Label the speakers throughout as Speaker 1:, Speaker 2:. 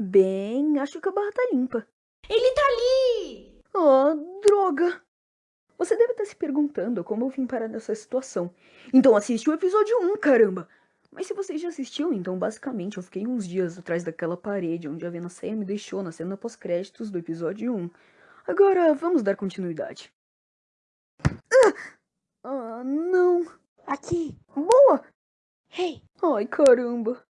Speaker 1: Bem, acho que a barra tá limpa.
Speaker 2: Ele tá ali!
Speaker 1: Ah, droga! Você deve estar se perguntando como eu vim parar nessa situação. Então assiste o episódio 1, caramba! Mas se você já assistiu, então basicamente eu fiquei uns dias atrás daquela parede onde a Vena Ceia me deixou na cena pós-créditos do episódio 1. Agora vamos dar continuidade. Ah, ah não.
Speaker 2: Aqui.
Speaker 1: Boa!
Speaker 2: Hey!
Speaker 1: Ai, caramba.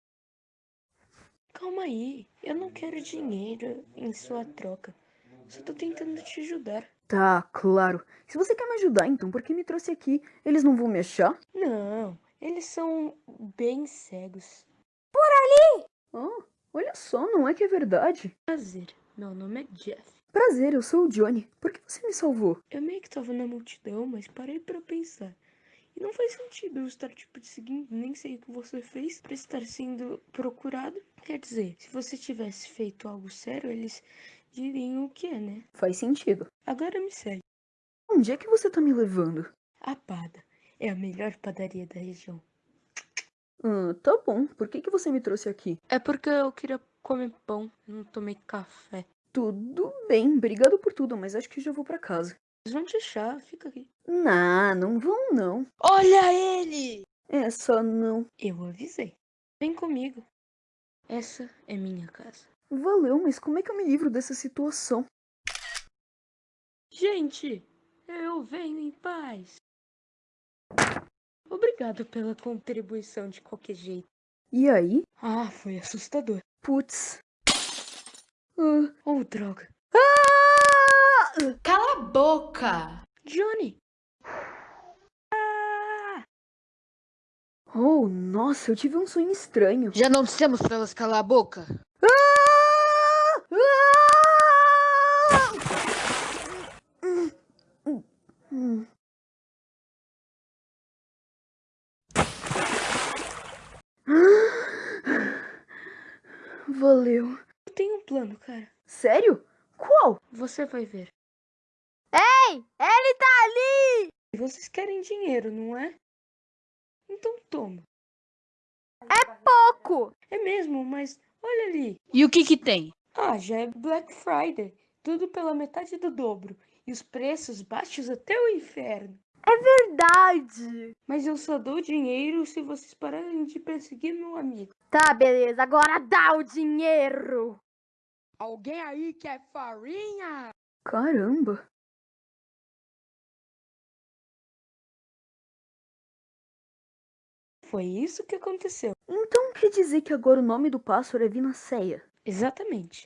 Speaker 2: Calma aí. Eu não quero dinheiro em sua troca. Só tô tentando te ajudar.
Speaker 1: Tá, claro. Se você quer me ajudar, então por que me trouxe aqui? Eles não vão me achar?
Speaker 2: Não, eles são bem cegos.
Speaker 1: Por ali! Oh, olha só, não é que é verdade.
Speaker 2: Prazer, meu nome é Jeff.
Speaker 1: Prazer, eu sou o Johnny. Por que você me salvou?
Speaker 2: Eu meio que tava na multidão, mas parei para pensar. E não faz sentido eu estar, tipo, te seguindo, nem sei o que você fez para estar sendo procurado. Quer dizer, se você tivesse feito algo sério, eles diriam o que é, né?
Speaker 1: Faz sentido.
Speaker 2: Agora me segue.
Speaker 1: Onde é que você tá me levando?
Speaker 2: A Pada. É a melhor padaria da região.
Speaker 1: Ah, tá bom. Por que, que você me trouxe aqui?
Speaker 2: É porque eu queria comer pão, não tomei café.
Speaker 1: Tudo bem, obrigado por tudo, mas acho que já vou para casa.
Speaker 2: Eles vão te achar, fica aqui.
Speaker 1: Nah, não vão não.
Speaker 2: Olha ele!
Speaker 1: É, só não.
Speaker 2: Eu avisei. Vem comigo. Essa é minha casa.
Speaker 1: Valeu, mas como é que eu me livro dessa situação?
Speaker 2: Gente, eu venho em paz. Obrigado pela contribuição de qualquer jeito.
Speaker 1: E aí?
Speaker 2: Ah, foi assustador.
Speaker 1: Putz.
Speaker 2: Uh. Oh, droga. Cala a boca! Johnny! Ah!
Speaker 1: Oh, nossa, eu tive um sonho estranho.
Speaker 2: Já não dissemos pra elas calar a boca?
Speaker 1: Ah! Ah! Hum, hum, hum. Valeu.
Speaker 2: Eu tenho um plano, cara.
Speaker 1: Sério? Qual?
Speaker 2: Você vai ver.
Speaker 1: Ei! Ele tá ali!
Speaker 2: Vocês querem dinheiro, não é? Então toma.
Speaker 1: É pouco!
Speaker 2: É mesmo, mas olha ali.
Speaker 3: E o que que tem?
Speaker 2: Ah, já é Black Friday. Tudo pela metade do dobro. E os preços baixos até o inferno.
Speaker 1: É verdade!
Speaker 2: Mas eu só dou dinheiro se vocês pararem de perseguir meu amigo.
Speaker 1: Tá, beleza. Agora dá o dinheiro!
Speaker 3: Alguém aí quer farinha?
Speaker 1: Caramba!
Speaker 2: Foi isso que aconteceu.
Speaker 1: Então quer dizer que agora o nome do pássaro é Vinaceia?
Speaker 2: Exatamente.